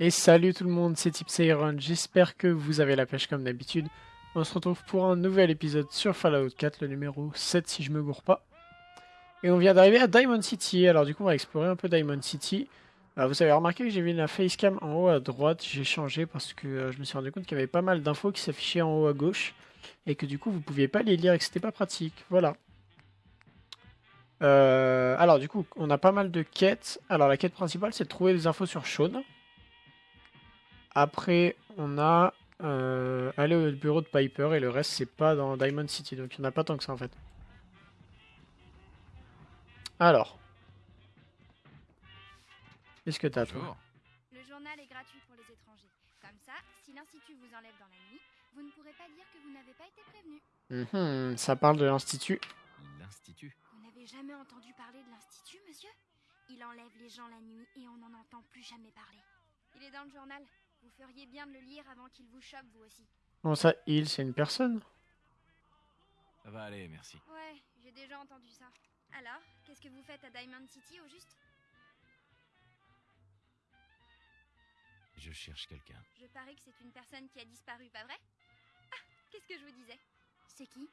Et salut tout le monde, c'est Tipsayron, j'espère que vous avez la pêche comme d'habitude. On se retrouve pour un nouvel épisode sur Fallout 4, le numéro 7 si je me gourre pas. Et on vient d'arriver à Diamond City, alors du coup on va explorer un peu Diamond City. Euh, vous avez remarqué que j'ai vu la facecam en haut à droite, j'ai changé parce que euh, je me suis rendu compte qu'il y avait pas mal d'infos qui s'affichaient en haut à gauche. Et que du coup vous pouviez pas les lire et que c'était pas pratique, voilà. Euh, alors du coup on a pas mal de quêtes. Alors la quête principale c'est de trouver des infos sur Sean. Après, on a euh, aller au bureau de Piper et le reste, c'est pas dans Diamond City. Donc il n'y en a pas tant que ça en fait. Alors. Qu'est-ce que t'as toi? Le journal est gratuit pour les étrangers. Comme ça, si l'Institut vous enlève dans la nuit, vous ne pourrez pas dire que vous n'avez pas été prévenu. Mhm, Ça parle de l'Institut. L'Institut. Vous n'avez jamais entendu parler de l'Institut, monsieur? Il enlève les gens la nuit et on n'en entend plus jamais parler. Il est dans le journal. Vous feriez bien de le lire avant qu'il vous chope, vous aussi. Bon ça, il, c'est une personne? Ça va aller, merci. Ouais, j'ai déjà entendu ça. Alors, qu'est-ce que vous faites à Diamond City au juste? Je cherche quelqu'un. Je parie que c'est une personne qui a disparu, pas vrai? Ah, qu'est-ce que je vous disais? C'est qui?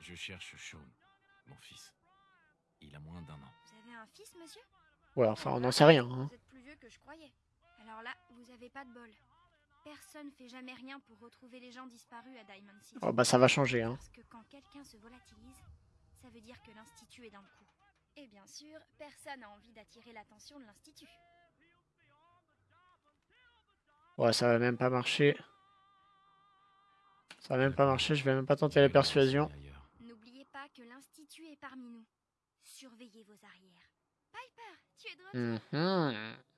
Je cherche Sean, mon fils. Il a moins d'un an. Vous avez un fils, monsieur? Ouais, enfin on n'en sait rien. hein. Vous êtes plus vieux que je croyais. Alors là, vous avez pas de bol. Personne fait jamais rien pour retrouver les gens disparus à Diamond City. Oh bah ça va changer. Hein. Parce que quand quelqu'un se volatilise, ça veut dire que l'Institut est dans le coup. Et bien sûr, personne n'a envie d'attirer l'attention de l'Institut. Ouais, ça va même pas marcher. Ça va même pas marcher, je vais même pas tenter la persuasion. N'oubliez pas que l'Institut est parmi nous. Surveillez vos arrières. Piper, tu es de retour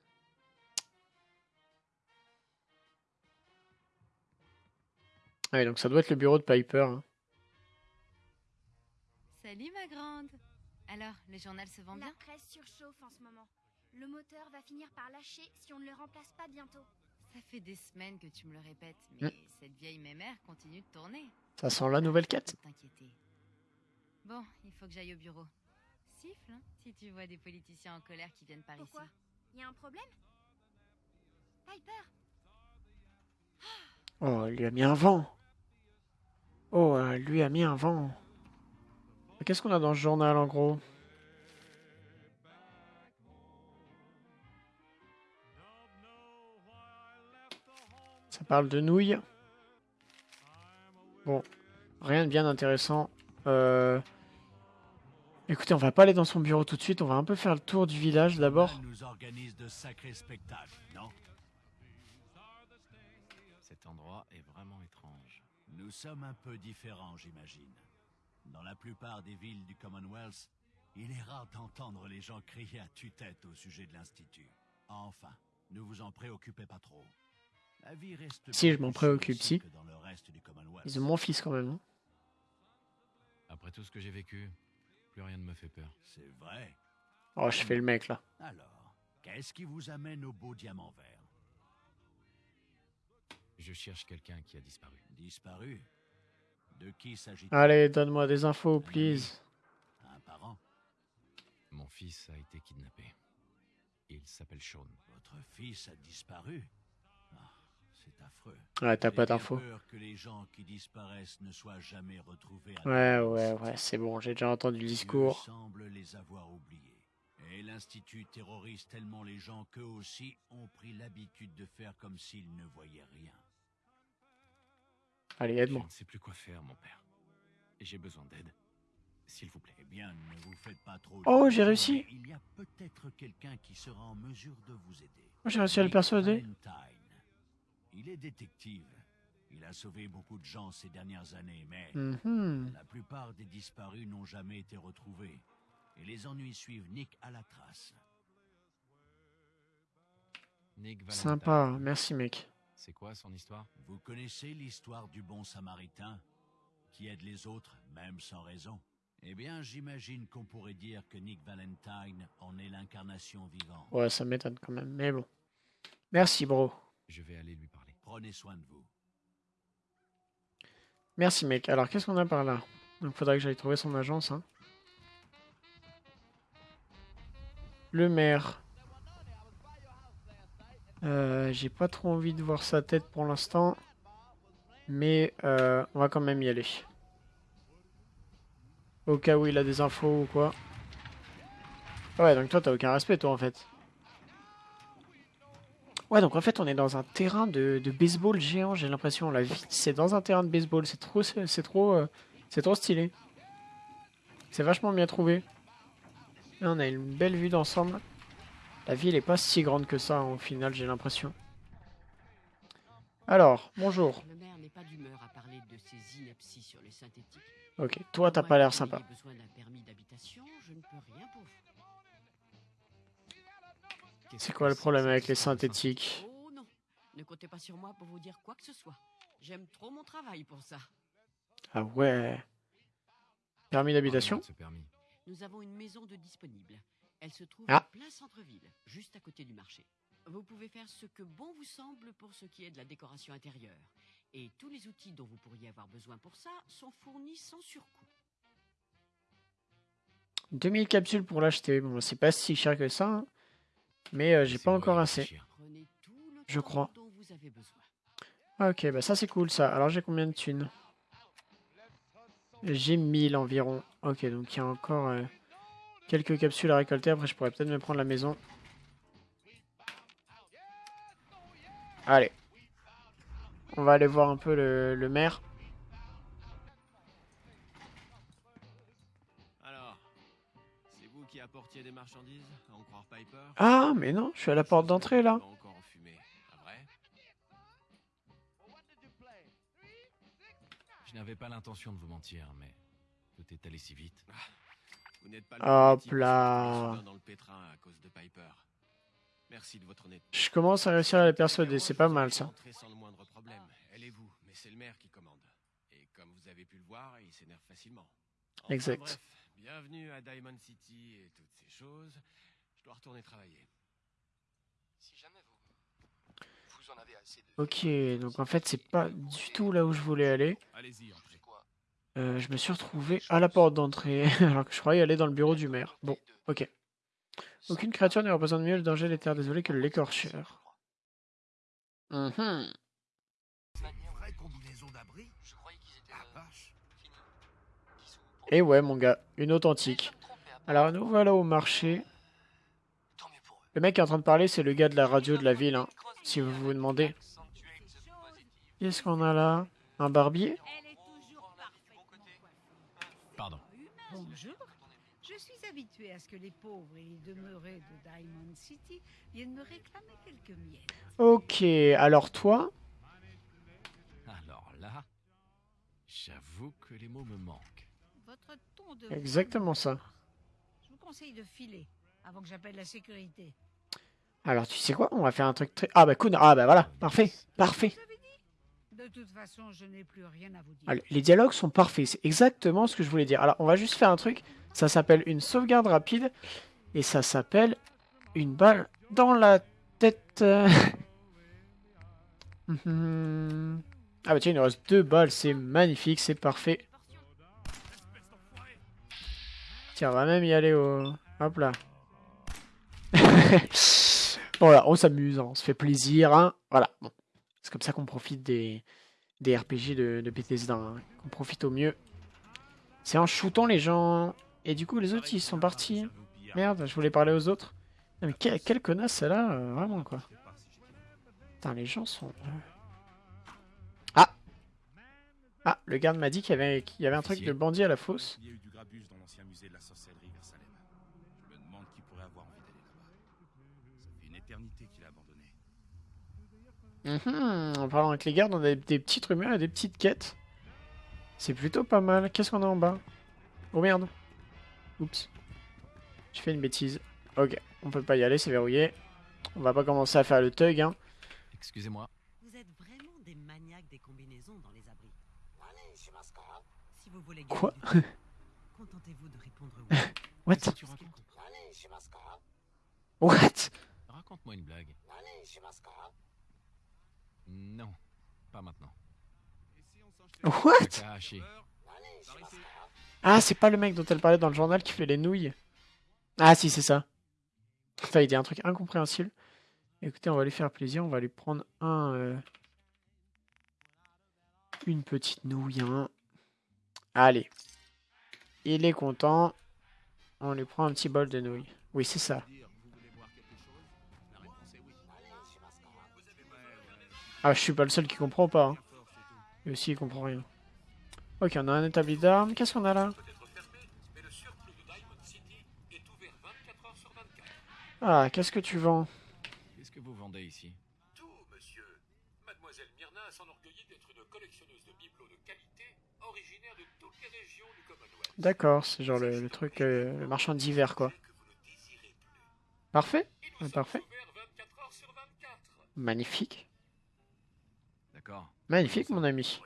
Ouais, donc ça doit être le bureau de Piper. hein. Salut ma grande Alors, le journal se vend La bien? presse surchauffe en ce moment. Le moteur va finir par lâcher si on ne le remplace pas bientôt. Ça fait des semaines que tu me le répètes, mais cette vieille mémère continue de tourner. Ça sent la nouvelle quête. Faut t'inquiéter. Bon, il faut que j'aille au bureau. Siffle, hein, si tu vois des politiciens en colère qui viennent par Pourquoi? ici. Il y a un problème? Piper Oh, il lui a mis un vent. Oh, euh, lui a mis un vent. Qu'est-ce qu'on a dans ce journal en gros? Ça parle de nouilles. Bon, rien de bien intéressant. Euh, Écoutez, on va pas aller dans son bureau tout de suite. On va un peu faire le tour du village d'abord. Cet endroit est vraiment étrange. Nous sommes un peu différents, j'imagine. Dans la plupart des villes du Commonwealth, il est rare d'entendre les gens crier à tue-tête au sujet de l'Institut. Enfin, ne vous en préoccupez pas trop. La vie reste Si, je m'en plus préoccupe, si. que dans le reste du Commonwealth. Ils ont mon fils quand même. hein. Après tout ce que j'ai vécu, plus rien ne me fait peur. C'est vrai. Oh, je fais le mec là. Alors, qu'est-ce qui vous amène au beau diamant vert? Je cherche quelqu'un qui a disparu. Disparu De qui s'agit-il? Allez, donne-moi des infos, please. Un parent? Mon fils a été kidnappé. Il s'appelle Sean. Votre fils a disparu? Ah, C'est affreux. Ouais, t'as pas d'infos. peur que les gens qui disparaissent ne soient jamais retrouvés. à Ouais, ouais, ouais, c'est bon, j'ai déjà entendu le discours. semble les avoir oubliés. Et l'Institut terrorise tellement les gens qu'eux aussi ont pris l'habitude de faire comme s'ils ne voyaient rien. Allez, Je aide-moi. ne sais plus quoi faire, mon père. Et j'ai besoin d'aide. S'il vous plaît. Eh bien, ne vous faites pas trop. Oh, j'ai réussi. Il y a peut-être quelqu'un qui sera en mesure de vous aider. Oh, j'ai réussi à le Nick persuader. Il est détective. Il a sauvé beaucoup de gens ces dernières années, mais Mhm. la plupart des disparus n'ont jamais été retrouvés. Et les ennuis suivent Nick à la trace. Nick. Sympa, merci mec. C'est quoi son histoire? Vous connaissez l'histoire du bon samaritain? Qui aide les autres, même sans raison? Eh bien, j'imagine qu'on pourrait dire que Nick Valentine en est l'incarnation vivante. Ouais, ça m'étonne quand même, mais bon. Merci, bro. Je vais aller lui parler. Prenez soin de vous. Merci, mec. Alors, qu'est-ce qu'on a par là? Donc, faudra que j'aille trouver son agence. Hein. Le maire. Euh, J'ai pas trop envie de voir sa tête pour l'instant. Mais euh, on va quand même y aller. Au cas où il a des infos ou quoi. Ouais, donc toi, t'as aucun respect, toi, en fait. Ouais, donc en fait, on est dans un terrain de, de baseball géant, j'ai l'impression. La vie, c'est dans un terrain de baseball. C'est trop, c'est trop, euh, c'est trop stylé. C'est vachement bien trouvé. Là, on a une belle vue d'ensemble. La ville est pas si grande que ça, au final, j'ai l'impression. Alors, bonjour. Le maire n'est pas d'humeur à parler de ses inepties sur les synthétiques. Ok, toi, t'as pas l'air sympa. Vous ayez besoin d'un permis d'habitation, je ne peux rien pour vous. Qu'est-ce C'est quoi le problème avec les synthétiques? Oh non, ne comptez pas sur moi pour vous dire quoi que ce soit. J'aime trop mon travail pour ça. Ah ouais. Permis d'habitation? Parlez-moi de ce permis. Nous avons une maison de disponible. Elle se trouve Ah. en plein centre-ville, juste à côté du marché. Vous pouvez faire ce que bon vous semble pour ce qui est de la décoration intérieure. Et tous les outils dont vous pourriez avoir besoin pour ça sont fournis sans surcoût. 2000 capsules pour l'acheter. Bon, c'est pas si cher que ça. hein. Mais euh, j'ai pas encore assez. Je crois. dont vous avez besoin. Ok, bah ça c'est cool ça. Alors j'ai combien de thunes? J'ai 1000 environ. Ok, donc il y a encore euh, quelques capsules à récolter. Après, je pourrais peut-être me prendre la maison. Allez. On va aller voir un peu le, le maire. Alors, c'est vous qui apportiez des marchandises, à en croire Piper? Ah, mais non, je suis à la porte d'entrée là. Vrai? Je n'avais pas l'intention de vous mentir, mais tout est allé si vite. Le Hop là. s'est trouvé soudain dans le pétrin à cause de Piper. Merci de votre honnêteté. Je commence à réussir à les persuader, c'est pas mal ça. Entrez sans le moindre problème. Elle et vous, mais c'est le maire qui commande. Et comme vous avez pu le voir, il s'énerve facilement. Enfin, Exact. bref, bienvenue à Diamond City et toutes ces choses. Je dois retourner travailler. Si jamais vous, vous en avez assez de... Ok, donc en fait c'est pas du tout là où je voulais aller. Allez-y, Euh, je me suis retrouvé à la porte d'entrée, alors que je croyais aller dans le bureau du maire. Bon, ok. Aucune créature ne représente mieux le danger des terres désolées que l'écorcheur. Sont pour- Et ouais, mon gars, une authentique. Alors nous voilà au marché. Le mec qui est en train de parler, c'est le gars de la radio de la ville, hein, si vous vous demandez. Qu'est-ce qu'on a là? Un barbier Elle est toujours parfaite. Pardon. Bonjour. Je suis habituée à ce que les pauvres et les demeurés de Diamond City viennent me réclamer quelques miettes. Ok, alors toi Alors là, j'avoue que les mots me manquent. Votre ton de... Exactement ça. Je vous conseille de filer avant que j'appelle la sécurité. Alors tu sais quoi On va faire un truc très... Ah bah cool, ah bah voilà, parfait, parfait. Les dialogues sont parfaits, c'est exactement ce que je voulais dire. Alors, on va juste faire un truc, ça s'appelle une sauvegarde rapide, et ça s'appelle une balle dans la tête. Ah bah tiens, il nous reste deux balles, c'est magnifique, c'est parfait. Tiens, on va même y aller au... Hop là. voilà, on s'amuse, hein, on se fait plaisir, hein. Voilà, bon. C'est comme ça qu'on profite des, des RPG de, de Bethesda, hein, qu'on profite au mieux. C'est en shootant les gens. Et du coup, les autres, ils sont partis. Merde, je voulais parler aux autres. Non, mais quelle, quelle connasse, celle-là, euh, vraiment, quoi. Putain, les gens sont... euh. Ah Ah, le garde m'a dit qu'il y avait, y avait un truc de bandit à la fosse vers Salem. Je me demande qui pourrait avoir envie d'aller là-bas. Ça fait une éternité qu'il a Mhm, En parlant avec les gardes, on a des, petites rumeurs et des petites quêtes. C'est plutôt pas mal. Qu'est-ce qu'on a en bas? Oh merde. Oups. J'ai fait une bêtise. Ok, on peut pas y aller, c'est verrouillé. On va pas commencer à faire le thug, hein. Excusez-moi. Vous êtes vraiment des maniaques des combinaisons dans les abris. Allez, Mascara. Si vous voulez Quoi contentez-vous de répondre oui. What Allez, Mascara. What? Raconte-moi une blague. Allez, Mascara. Non, pas maintenant. What? Ah, c'est pas le mec dont elle parlait dans le journal qui fait les nouilles. Ah si, c'est ça. Putain, il dit un truc incompréhensible. Écoutez, on va lui faire plaisir. On va lui prendre un... euh, Une petite nouille. hein. Allez. Il est content. On lui prend un petit bol de nouilles. Oui, c'est ça. Ah, je suis pas le seul qui comprend pas. Hein. Lui aussi, il comprend rien. Ok, on a un établi d'armes. Qu'est-ce qu'on a là? Ah, qu'est-ce que tu vends? Qu'est-ce que vous vendez ici? Tout, monsieur. Mademoiselle Myrna s'enorgueillit d'être une collectionneuse de bibelots de qualité originaire de toutes les régions du Commonwealth. D'accord, c'est genre le, le truc, euh, le marchand d'hiver, quoi. Parfait, euh, parfait. Magnifique. Magnifique, mon ami.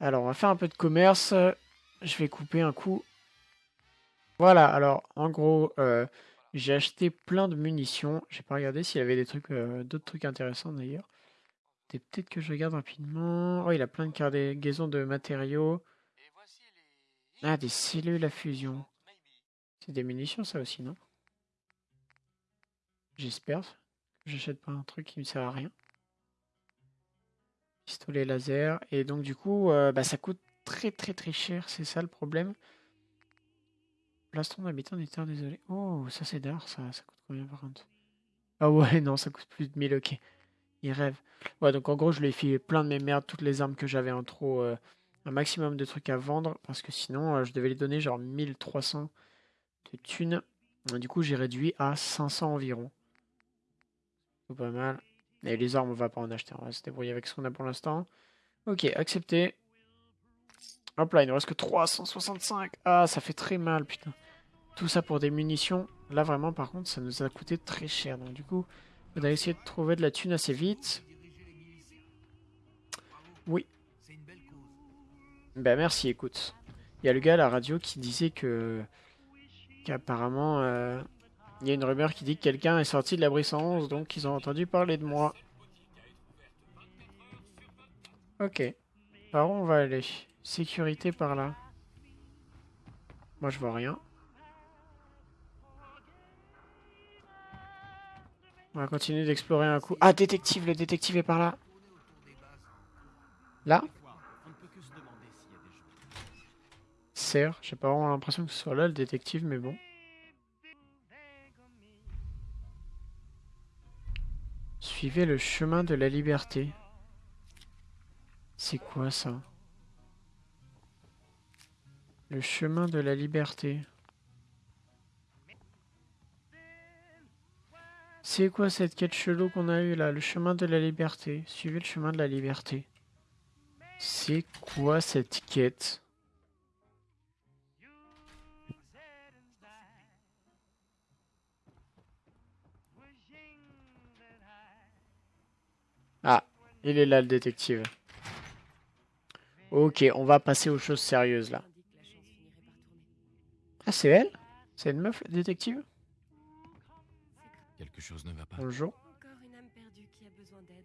Alors, on va faire un peu de commerce. Je vais couper un coup. Voilà, alors, en gros, euh, j'ai acheté plein de munitions. J'ai pas regardé s'il y avait des trucs, euh, d'autres trucs intéressants d'ailleurs. Peut-être que je regarde rapidement. Oh, il a plein de cargaisons de matériaux. Ah, des cellules à fusion. C'est des munitions, ça aussi, non? J'espère. que J'achète pas un truc qui me sert à rien. Pistolet laser. Et donc, du coup, euh, bah, ça coûte très très très cher. C'est ça le problème. Plastron d'habitants des terres désolé. Oh, ça c'est d'art, ça. Ça coûte combien par contre? Ah ouais, non, ça coûte plus de 1000, ok. Il rêve. Ouais, donc en gros, je lui ai filé plein de mes merdes, toutes les armes que j'avais en trop. euh, un maximum de trucs à vendre. Parce que sinon, euh, je devais lui donner genre 1300 de thunes. Du coup, j'ai réduit à 500 environ. C'est pas mal. Et les armes, on va pas en acheter. On va se débrouiller avec ce qu'on a pour l'instant. Ok, accepté. Hop là, il nous reste que 365. Ah, ça fait très mal, putain. Tout ça pour des munitions. Là, vraiment, par contre, ça nous a coûté très cher. Donc, du coup, on va essayer de trouver de la thune assez vite. Oui. Ben, merci, écoute. Il y a le gars à la radio qui disait que. qu'apparemment. euh, Il y a une rumeur qui dit que quelqu'un est sorti de l'abri 111, donc ils ont entendu parler de moi. Ok. Par où on va aller Sécurité par là. Moi, je vois rien. On va continuer d'explorer un coup. Ah, détective, le détective est par là. Là Serre. J'ai pas vraiment l'impression que ce soit là le détective, mais bon. Suivez le chemin de la liberté. C'est quoi ça? Le chemin de la liberté. C'est quoi cette quête chelou qu'on a eue là? Le chemin de la liberté. Suivez le chemin de la liberté. C'est quoi cette quête? Il est là le détective. Ok, on va passer aux choses sérieuses là. Ah, c'est elle? C'est une meuf, le détective? Quelque chose ne va pas. Bonjour. Encore une âme perdue qui a besoin d'aide.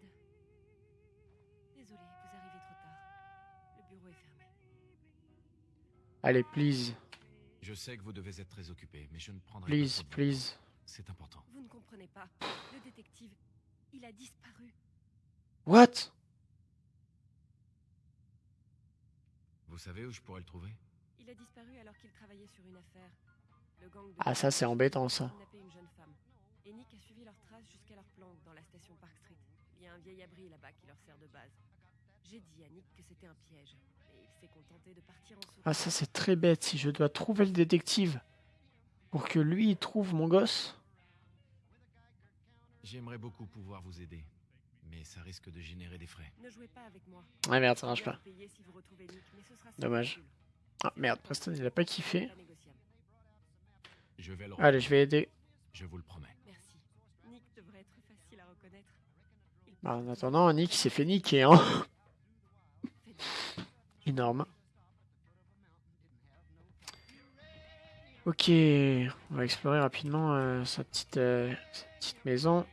Désolé, vous arrivez trop tard. Le bureau est fermé. Allez, please. Je sais que vous devez être très occupé, mais je ne prendrai Please, pas please. temps. C'est important. Vous ne comprenez pas. Le détective, il a disparu. What? Vous savez où je pourrais le trouver? Il a disparu alors qu'il travaillait sur une affaire. Le gang de Ah, ça, c'est embêtant, ça. une jeune femme. Et Nick a suivi leurs traces jusqu'à leur planque dans la station Park Street. Il y a un vieil abri là-bas qui leur sert de base. J'ai dit à Nick que c'était un piège, mais il s'est contenté de partir en souriant. Ah, ça, c'est très bête. Si je dois trouver le détective pour que lui, il trouve mon gosse. J'aimerais beaucoup pouvoir vous aider, mais ça risque de générer des frais. Ne jouez pas avec moi. Ah merde, ça marche pas. Dommage. Ah merde, Preston, il a pas kiffé. Pas négociable. Je vais le Allez, je vais aider. Je vous le promets. Merci. Nick devrait être facile à reconnaître. Il Bah, en attendant, Nick il s'est fait niquer, hein. Énorme. Ok, on va explorer rapidement euh, sa, petite, euh, sa petite maison.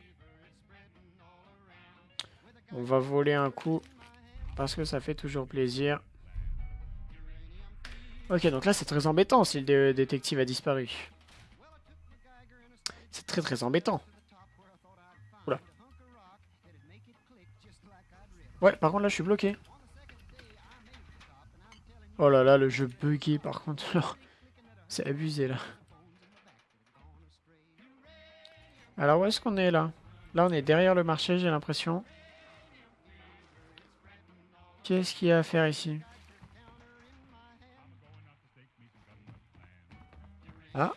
On va voler un coup parce que ça fait toujours plaisir. Ok, donc là c'est très embêtant si le dé- détective a disparu. C'est très très embêtant. Ouais, par contre là je suis bloqué. Oh là là, le jeu bugué par contre. C'est abusé là. Alors où est-ce qu'on est là? Là on est derrière le marché j'ai l'impression. Qu'est-ce qu'il y a à faire ici Ah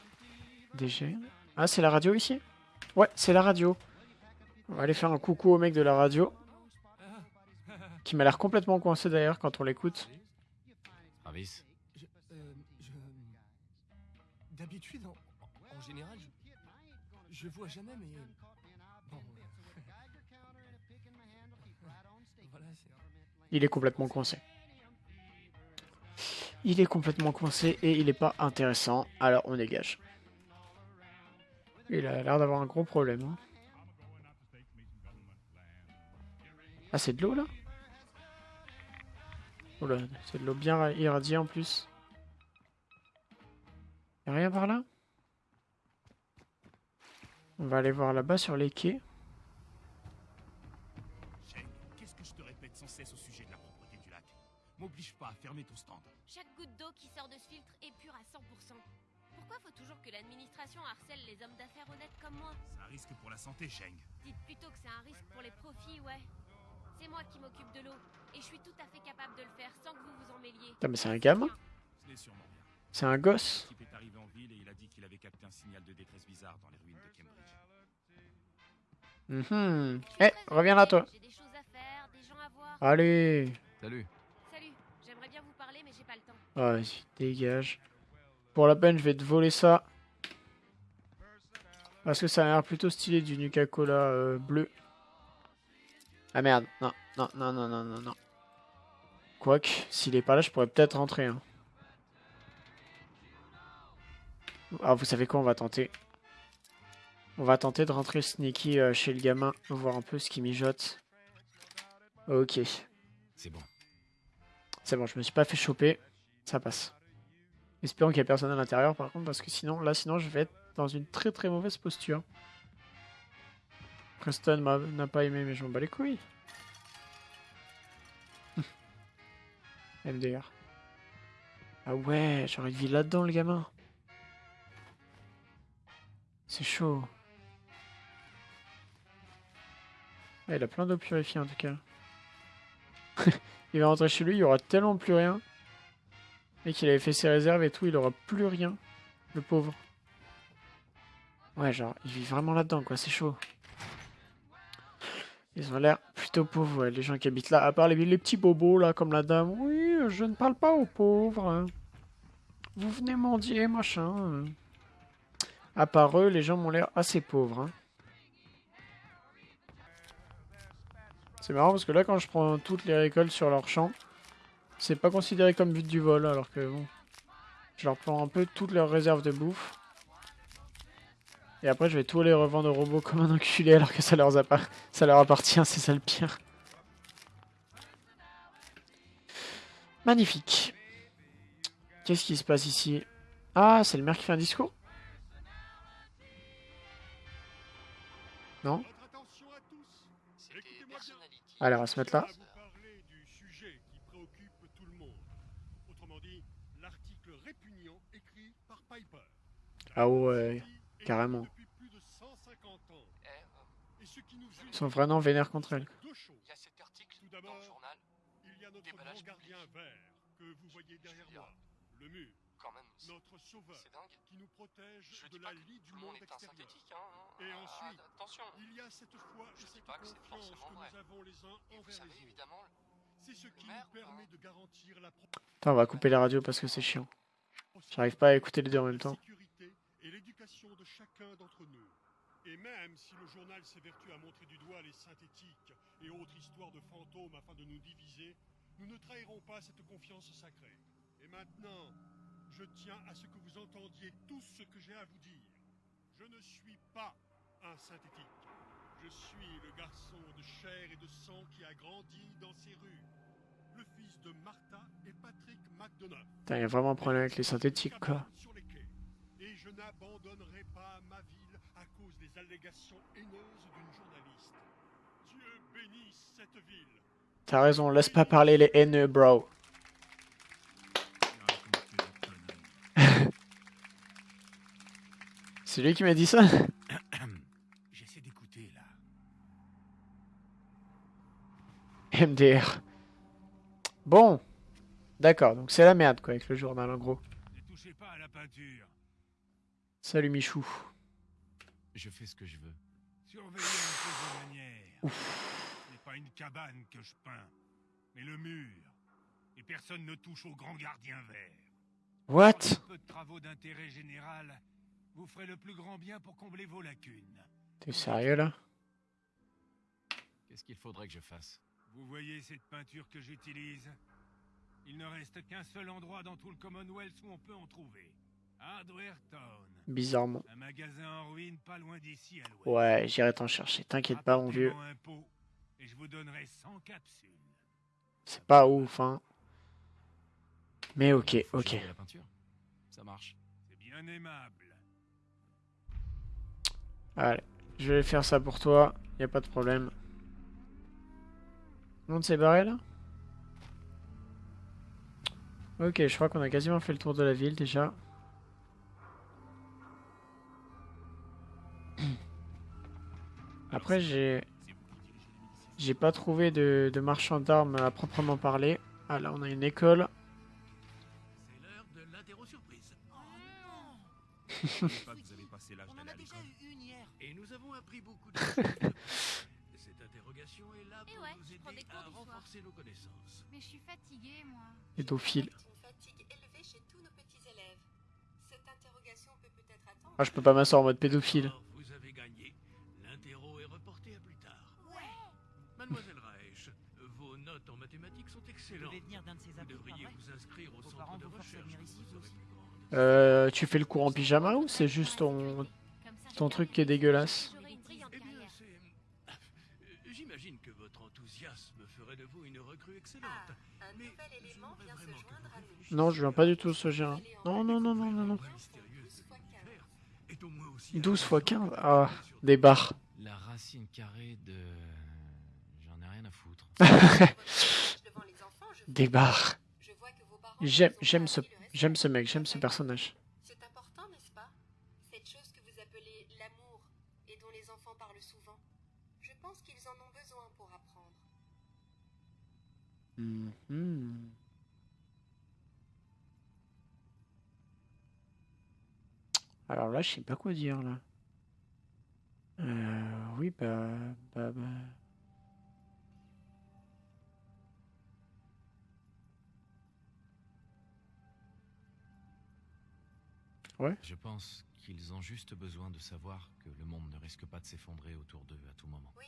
DG. Ah c'est la radio ici? Ouais c'est la radio. On va aller faire un coucou au mec de la radio. Qui m'a l'air complètement coincé d'ailleurs quand on l'écoute. Travis, Je, euh, je... D'habitude, en, en général, je, je vois jamais, mais... Bon... voilà, c'est... Il est complètement coincé. Il est complètement coincé et il est pas intéressant. Alors on dégage. Il a l'air d'avoir un gros problème. hein. Ah c'est de l'eau là? Oula, c'est de l'eau bien irradiée en plus. Y'a rien par là? On va aller voir là-bas sur les quais. Pas à fermer ton stand. Chaque goutte d'eau qui sort de ce filtre est pure à 100%. Pourquoi faut toujours que l'administration harcèle les hommes d'affaires honnêtes comme moi? C'est un risque pour la santé, Sheng. Dites plutôt que c'est un risque pour les profits, ouais. C'est moi qui m'occupe de l'eau, et je suis tout à fait capable de le faire sans que vous vous en mêliez. Putain mais c'est un gamin. C'est un gosse L'équipe est arrivé en ville et il a dit qu'il avait capté un signal de détresse bizarre dans les ruines de Cambridge. Mhm. Eh, reviens là toi J'ai des choses à faire, des gens à voir. Allez. Salut, j'aimerais bien vous parler, mais j'ai pas le temps. Ah, Vas-y, dégage. Pour la peine, je vais te voler ça. Parce que ça a l'air plutôt stylé du Nuka-Cola euh, bleu. Ah merde, non, non, non, non, non, non, non. Quoique, s'il est pas là, je pourrais peut-être rentrer. hein. Ah, vous savez quoi, on va tenter. On va tenter de rentrer sneaky euh, chez le gamin, voir un peu ce qu'il mijote. Ok. C'est bon. C'est bon, je me suis pas fait choper. Ça passe. Espérons qu'il y a personne à l'intérieur par contre, parce que sinon, là, sinon, je vais être dans une très très mauvaise posture. Preston n'a pas aimé, mais je m'en bats les couilles. MDR. Ah ouais, j'aurais une vie là-dedans, le gamin. C'est chaud. Il a plein d'eau purifiée en tout cas. il va rentrer chez lui, il y aura tellement plus rien. Et qu'il avait fait ses réserves et tout, il aura plus rien. Le pauvre. Ouais, genre, il vit vraiment là-dedans, quoi, c'est chaud. Ils ont l'air plutôt pauvres, ouais, les gens qui habitent là. À part les, les petits bobos, là, comme la dame. Oui, je ne parle pas aux pauvres. hein. Vous venez mendier, machin. À part eux, les gens m'ont l'air assez pauvres. hein. C'est marrant parce que là, quand je prends toutes les récoltes sur leur champ, c'est pas considéré comme but du vol, alors que bon. Je leur prends un peu toutes leurs réserves de bouffe. Et après, je vais tous les revendre aux robots comme un enculé alors que ça leur, ça leur appartient, c'est ça le pire. Magnifique. Qu'est-ce qui se passe ici? Ah, c'est le maire qui fait un discours Non? Allez, on va se mettre là. vous parler du sujet qui préoccupe tout le monde. Autrement dit, l'article répugnant écrit par Piper. Ah ouais, carrément. Depuis plus de 150 ans. Et ce qui nous Ils sont vraiment vénères contre elle. Il y a cet article Tout d'abord, dans le journal. il y a notre Déballage grand gardien vert que vous voyez derrière moi. Le mur. Quand même, c'est Notre sauveur c'est dingue. qui nous protège Je de dis la que lie du tout le monde monde est un extérieur. synthétique, hein. Et Ah, ensuite, attention. il y a cette foi Je et cette pas que c'est confiance forcément que vrai. nous avons les uns Et vous envers savez, les autres. évidemment, C'est ce qui maire, nous permet hein. de garantir la Attends, on va couper la radio parce que c'est chiant. J'arrive pas à écouter les deux en même temps. Et l'éducation de chacun d'entre nous. Et même si le journal s'évertue à montrer du doigt les synthétiques et autres histoires de fantômes afin de nous diviser, nous ne trahirons pas cette confiance sacrée. Et maintenant, je tiens à ce que vous entendiez tout ce que j'ai à vous dire. Je ne suis pas un synthétique. Je suis le garçon de chair et de sang qui a grandi dans ces rues. Le fils de Martha et Patrick McDonough. Putain, il y a vraiment un problème avec les synthétiques, quoi. Sur les quais. Et je n'abandonnerai pas ma ville à cause des allégations haineuses d'une journaliste. Dieu bénisse cette ville. T'as raison, laisse pas parler les haineux, bro. C'est lui qui m'a dit ça? J'essaie d'écouter là. MDR. Bon. D'accord, donc c'est la merde quoi avec le journal en gros. Ne touchez pas à la peinture. Salut Michou. Je fais ce que je veux. Surveillez un peu vos manières. Ce n'est pas une cabane que je peins, mais le mur. Et personne ne touche au grand gardien vert. What? Un peu de travaux d'intérêt général, vous ferez le plus grand bien pour combler vos lacunes. T'es sérieux là? Qu'est-ce qu'il faudrait que je fasse? Vous voyez cette peinture que j'utilise? Il ne reste qu'un seul endroit dans tout le Commonwealth où on peut en trouver. Bizarrement. Un magasin en ruine pas loin d'ici à l'ouest. Ouais, j'irai t'en chercher, t'inquiète pas mon vieux. Apportez-moi un pot, et je vous donnerai 100 capsules. C'est pas ouf hein. Mais ok, ok. changer la peinture. Ça marche. C'est bien aimable. Allez, je vais faire ça pour toi, y a pas de problème. Tout le monde s'est barré là? Ok, je crois qu'on a quasiment fait le tour de la ville déjà. Après, j'ai j'ai pas trouvé de, de marchand d'armes à proprement parler. Ah là, on a une école. C'est l'heure de l'interro surprise. pas que vous avez passé Euh, tu fais le cours en pyjama ou c'est juste ton, ton truc qui est dégueulasse Eh bien, c'est... J'imagine que votre enthousiasme ferait de vous une recrue excellente. Ah, un nouvel élément vient se joindre à nous. Non, je viens pas du tout ce gène. Non, non, non, non, non, non. La mystérieuse de l'univers est au moins aussi 12 à fois la 15 fois Ah, des barres. La racine carrée de... J'en ai rien à foutre. Des barres. Je vois que vos parents J'aime, ce. J'aime ce mec, j'aime ce personnage. C'est important, n'est-ce pas? Cette chose que vous appelez l'amour et dont les enfants parlent souvent. Je pense qu'ils en ont besoin pour apprendre. Mhm. Alors là, je sais pas quoi dire là. Euh, oui, bah, bah, bah. Je pense qu'ils ont juste besoin de savoir que le monde ne risque pas de s'effondrer autour d'eux à tout moment. Oui.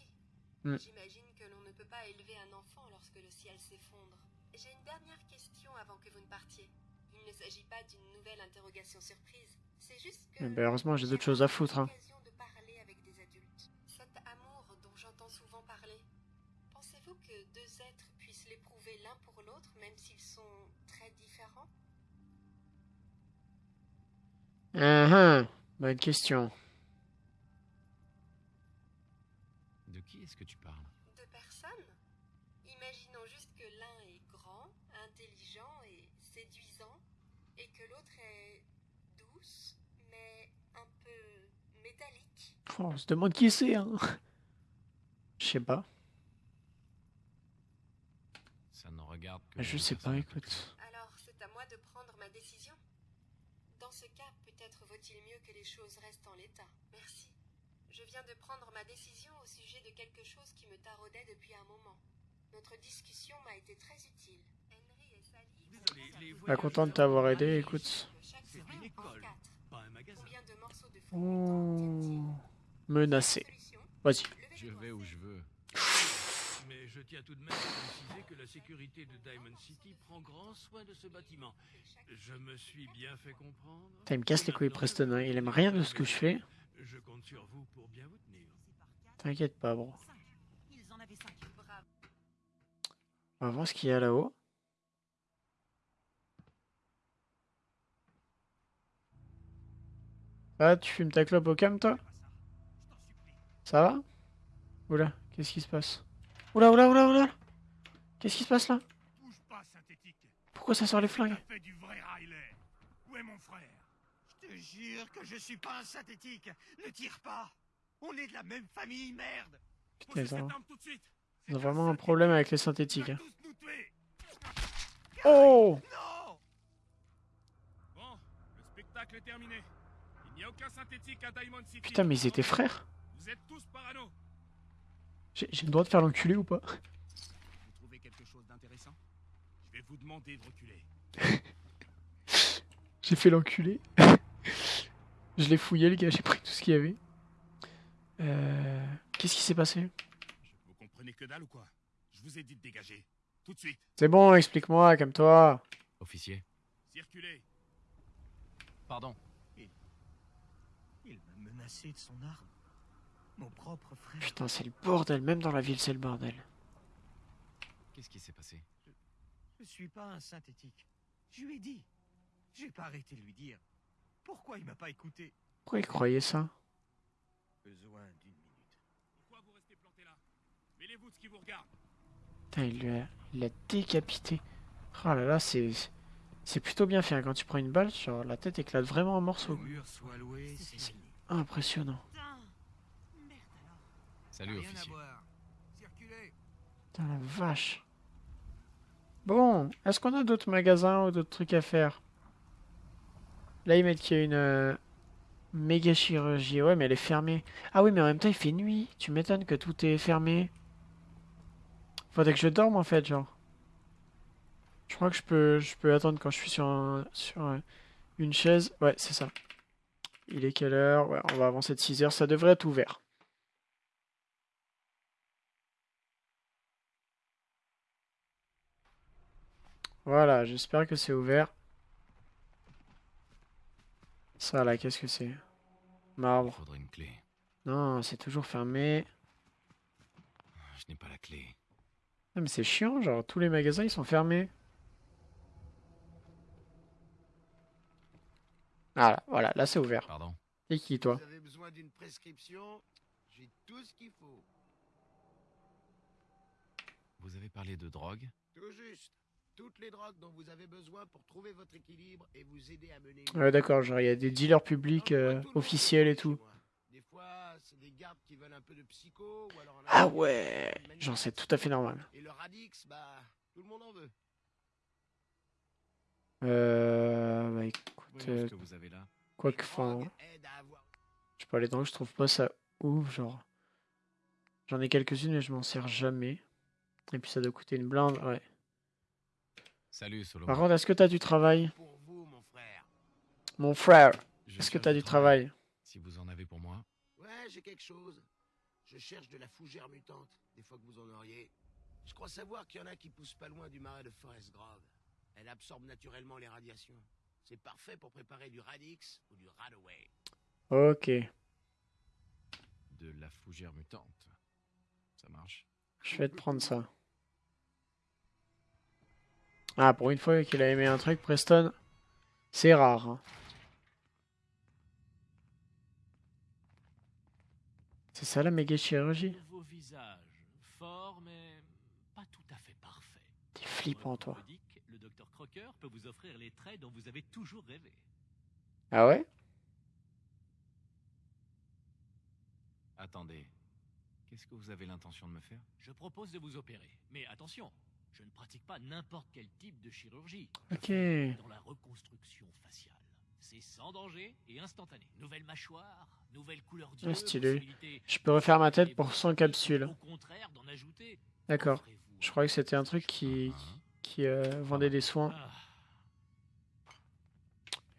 Hmm. J'imagine que l'on ne peut pas élever un enfant lorsque le ciel s'effondre. J'ai une dernière question avant que vous ne partiez. Il ne s'agit pas d'une nouvelle interrogation surprise. C'est juste que. Ben, heureusement, j'ai d'autres choses à foutre, hein. l'occasion de parler avec des adultes. Cet amour dont j'entends souvent parler. Pensez-vous que deux êtres puissent l'éprouver l'un pour l'autre, même s'ils sont très différents? Ah, ah, bonne question. De qui est-ce que tu parles? Deux personnes Imaginons juste que l'un est grand, intelligent et séduisant, et que l'autre est douce, mais un peu métallique. Oh, on se demande qui c'est, hein. Je sais pas. Ça ne regarde que... Je sais pas, écoute. Alors c'est à moi de prendre ma décision. Dans ce cas, peut-être vaut-il mieux que les choses restent en l'état? Merci. Je viens de prendre ma décision au sujet de quelque chose qui me taraudait depuis un moment. Notre discussion m'a été très utile. Henry et Sally. Désolé, les content de t'avoir aidé, écoute. C'est une école, pas un magasin. Combien de morceaux de Oh, menacé. Vas-y. Je vais où je veux. Je tiens tout de même à préciser que la sécurité de Diamond City prend grand soin de ce bâtiment. Je me suis bien fait comprendre. Ça, il me casse les couilles, Preston. Il aime rien de ce que je fais. Je compte sur vous pour bien vous tenir. T'inquiète pas, bro. On va voir ce qu'il y a là-haut. Ah, tu fumes ta clope au cam, toi? Ça va? Oula, Qu'est-ce qui se passe? Oula, oula, oula, oula Qu'est-ce qui se passe là? Bouge pas, synthétique. Pourquoi ça sort les flingues? Fait du vrai Riley. Où est mon frère? Je te jure que je suis pas un synthétique. Ne tire pas. On est de la même famille, merde. Putain, suite. ils ont vraiment un problème avec les synthétiques. hein. Tous nous tuer. Oh Non Bon, le spectacle est terminé. Il n'y a aucun synthétique à Diamond City. Putain, mais ils étaient frères Vous êtes tous parano. J'ai le droit de faire l'enculé ou pas Vous trouvez quelque chose d'intéressant? Je vais vous demander de reculer. J'ai fait l'enculé. Je l'ai fouillé, les gars, j'ai pris tout ce qu'il y avait. Euh... Qu'est-ce qui s'est passé? Vous comprenez que dalle ou quoi? Je vous ai dit de dégager. Tout de suite. C'est bon, explique-moi, comme toi. Officier. Circulez. Pardon. Il m'a menacé de son arme. Mon propre frère. Putain, c'est le bordel, même dans la ville, c'est le bordel. Qu'est-ce qui s'est passé? Je suis pas un synthétique. Je lui ai dit. J'ai pas arrêté de lui dire. Pourquoi il m'a pas écouté? Pourquoi il croyait ça? Besoin d'une minute. Pourquoi vous restez planté là? Mêlez-vous de ce qui vous regarde. Putain, il l'a il l'a décapité. Oh là là, c'est... C'est plutôt bien fait. hein. Quand tu prends une balle, genre, la tête éclate vraiment en morceaux. C'est. Impressionnant. Salut, Rien à officier. Circulez. Putain, la vache. Bon, est-ce qu'on a d'autres magasins ou d'autres trucs à faire? Là, ils mettent qu'il y a une euh, méga chirurgie. Ouais, mais elle est fermée. Ah oui, mais en même temps, il fait nuit. Tu m'étonnes que tout est fermé. Faudrait que je dorme, en fait, genre. Je crois que je peux, je peux attendre quand je suis sur, un- sur une chaise. Ouais, c'est ça. Il est quelle heure? Ouais, on va avancer de 6 heures. Ça devrait être ouvert. Voilà, j'espère que c'est ouvert. Ça là, qu'est-ce que c'est? Marbre. faudrait une clé. Non, c'est toujours fermé. Je n'ai pas la clé. Non, mais c'est chiant, genre tous les magasins ils sont fermés. Voilà, voilà, là c'est ouvert. Pardon? Et qui toi? Vous avez besoin d'une prescription? J'ai tout ce qu'il faut. Vous avez parlé de drogue? Tout juste. Toutes les drogues dont vous avez besoin pour trouver votre équilibre et vous aider à mener. une Ouais, d'accord, genre il y a des dealers publics euh, officiels et tout. Des fois, c'est des gardes qui veulent un peu de psycho ou alors Ah ouais, genre c'est tout à fait normal. Et le radix, bah, tout le monde en veut. Euh, bah écoute, euh, ce que vous avez là. quoi que enfin, je pas les drogues, je trouve pas ça ouf, genre. J'en ai quelques-unes mais je m'en sers jamais. Et puis ça doit coûter une blinde, ouais. Salut, Solo. Par contre, est-ce que t'as du travail Pour vous, mon frère. Mon frère, est-ce que t'as du travail Si vous en avez pour moi. Ouais, j'ai quelque chose. Je cherche de la fougère mutante, des fois que vous en auriez. Je crois savoir qu'il y en a qui poussent pas loin du marais de Forest Grove. Elle absorbe naturellement les radiations. C'est parfait pour préparer du Radix ou du Radaway. Ok, De la fougère mutante. Ça marche? je vais te prendre ça. Ah, pour une fois qu'il a aimé un truc, Preston, c'est rare. hein. C'est ça la méga chirurgie? Nouveau visage, fort mais pas tout à fait parfait. T'es flippant, toi. Modique, le docteur Crocker peut vous offrir les traits dont vous avez toujours rêvé. Ah ouais? Attendez. Qu'est-ce que vous avez l'intention de me faire? Je propose de vous opérer, mais attention, je ne pratique pas n'importe quel type de chirurgie. Ok. Dans la reconstruction faciale. C'est sans danger et instantané. Nouvelle mâchoire, nouvelle couleur d'yeux. Ah, stylé. Je peux refaire ma tête pour vous 100 aussi, capsules. Au contraire, d'en ajouter. D'accord. Je croyais que c'était un truc qui, qui euh, vendait des soins. Ah,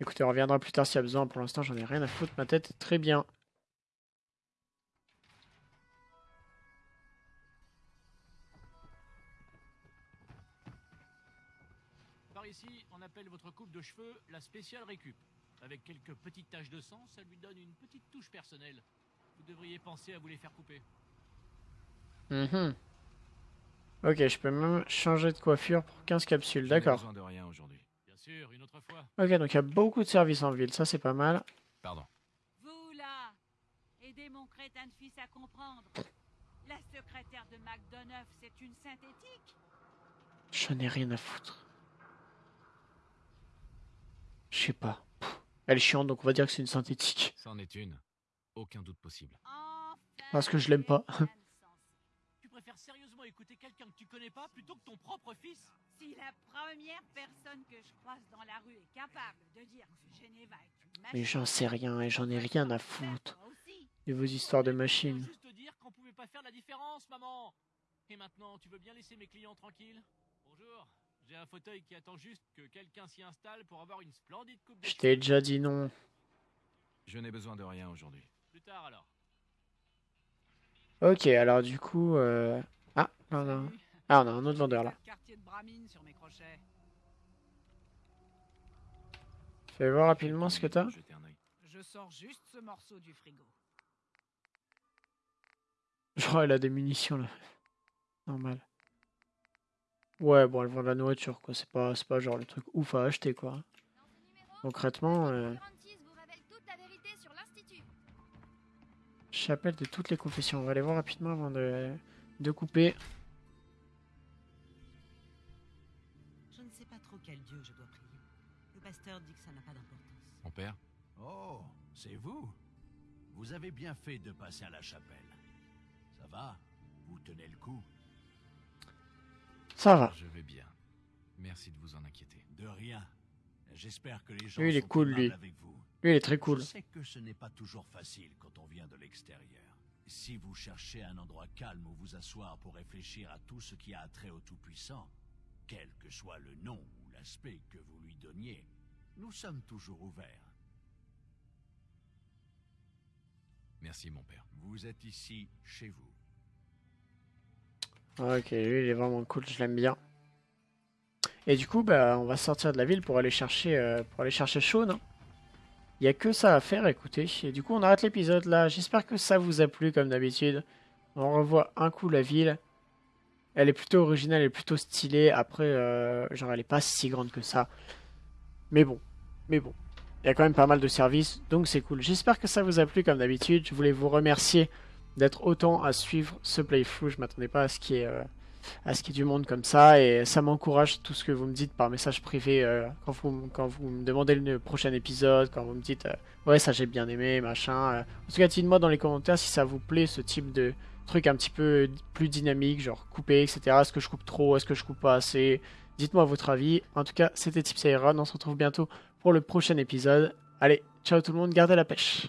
Écoutez, on reviendra plus tard s'il y a besoin. Pour l'instant, j'en ai rien à foutre. Ma tête est très bien. Appelle votre coupe de cheveux la spéciale récup. Avec quelques petites taches de sang, ça lui donne une petite touche personnelle. Vous devriez penser à vous les faire couper. Mhm. Ok, je peux même changer de coiffure pour 15 capsules. D'accord. besoin de rien aujourd'hui. Bien sûr, une autre fois. Ok, donc il y a beaucoup de services en ville. Ça, c'est pas mal. Pardon. Vous là, aidez mon crétin de fils à comprendre. La secrétaire de MacDonough, c'est une synthétique J'en ai rien à foutre. Je sais pas. Elle est chiante, donc on va dire que c'est une synthétique. C'en est une. Aucun doute possible. Parce que je l'aime pas. Tu préfères sérieusement écouter quelqu'un que tu connais pas plutôt que ton propre fils? Si la première personne que je croise dans la rue est capable de dire que Geneva est une machine... Mais j'en sais rien et j'en ai rien à foutre. De vos histoires de machines. juste dire qu'on pouvait pas faire la différence, maman. Et maintenant, tu veux bien laisser mes clients tranquilles? Bonjour. J'ai un fauteuil qui attend juste que quelqu'un s'y installe pour avoir une splendide coupe de Je t'ai déjà dit non. Je n'ai besoin de rien aujourd'hui. Plus tard alors. Ok, alors du coup... Euh... Ah, non, non. Ah, on a un autre vendeur là. Fais voir rapidement ce que t'as. Je sors juste ce morceau du frigo. Genre, elle a des munitions là. Normal. Ouais, bon, elle vend de la nourriture quoi. C'est pas, pas genre le truc ouf à acheter quoi. Concrètement. Euh... Chapelle de toutes les confessions. On va aller voir rapidement avant de, de couper. Je ne sais pas trop quel dieu je dois prier. Le pasteur dit que ça n'a pas d'importance. Mon père Oh, c'est vous Vous avez bien fait de passer à la chapelle. Ça va Vous tenez le coup Ça va. Je vais bien. Merci de vous en inquiéter. De rien. J'espère que les gens lui, il est sont cool, lui. avec vous. Lui, il est très cool. Je sais que ce n'est pas toujours facile quand on vient de l'extérieur. Si vous cherchez un endroit calme où vous asseoir pour réfléchir à tout ce qui a trait au Tout-Puissant, quel que soit le nom ou l'aspect que vous lui donniez, nous sommes toujours ouverts. Merci, mon père. Vous êtes ici chez vous. Ok, lui, il est vraiment cool, je l'aime bien. Et du coup, bah, on va sortir de la ville pour aller chercher, euh, pour aller chercher Shaun. hein. Il n'y a que ça à faire, écoutez. Et du coup, on arrête l'épisode là. J'espère que ça vous a plu, comme d'habitude. On revoit un coup la ville. Elle est plutôt originale, elle est plutôt stylée. Après, euh, genre, elle est pas si grande que ça. Mais bon, mais bon. Il y a quand même pas mal de services, donc c'est cool. J'espère que ça vous a plu, comme d'habitude. Je voulais vous remercier d'être autant à suivre ce playthrough. Je m'attendais pas à ce qu'il y ait... euh, à ce qu'il y ait du monde comme ça et ça m'encourage tout ce que vous me dites par message privé euh, quand, vous, quand vous me demandez le prochain épisode, quand vous me dites euh, ouais ça j'ai bien aimé, machin. En tout cas dites-moi dans les commentaires si ça vous plaît ce type de truc un petit peu plus dynamique, genre couper, etc. Est-ce que je coupe trop, est-ce que je coupe pas assez? Dites-moi votre avis. En tout cas c'était Tips Iron, on se retrouve bientôt pour le prochain épisode. Allez, ciao tout le monde, gardez la pêche